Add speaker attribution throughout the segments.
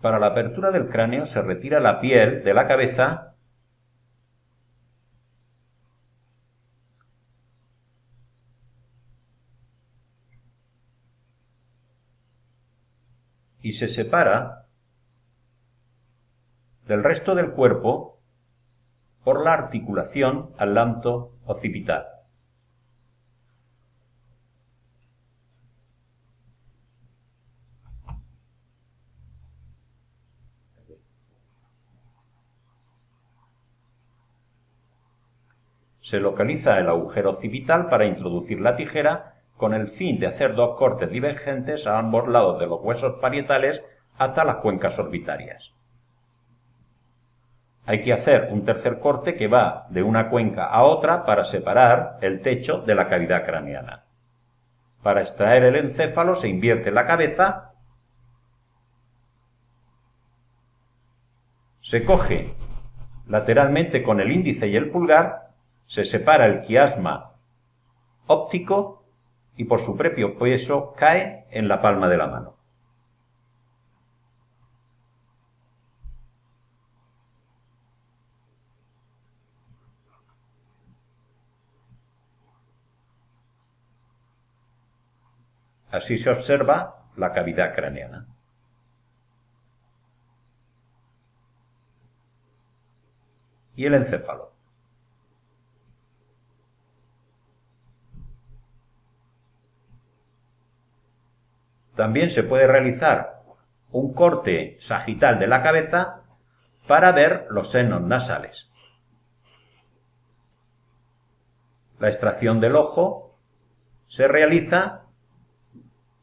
Speaker 1: Para la apertura del cráneo se retira la piel de la cabeza y se separa del resto del cuerpo por la articulación atlanto-occipital. Se localiza el agujero occipital para introducir la tijera con el fin de hacer dos cortes divergentes a ambos lados de los huesos parietales hasta las cuencas orbitarias. Hay que hacer un tercer corte que va de una cuenca a otra para separar el techo de la cavidad craneana. Para extraer el encéfalo se invierte la cabeza, se coge lateralmente con el índice y el pulgar se separa el quiasma óptico y por su propio peso cae en la palma de la mano. Así se observa la cavidad craneana. Y el encéfalo. También se puede realizar un corte sagital de la cabeza para ver los senos nasales. La extracción del ojo se realiza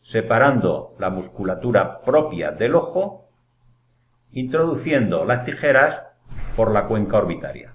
Speaker 1: separando la musculatura propia del ojo, introduciendo las tijeras por la cuenca orbitaria.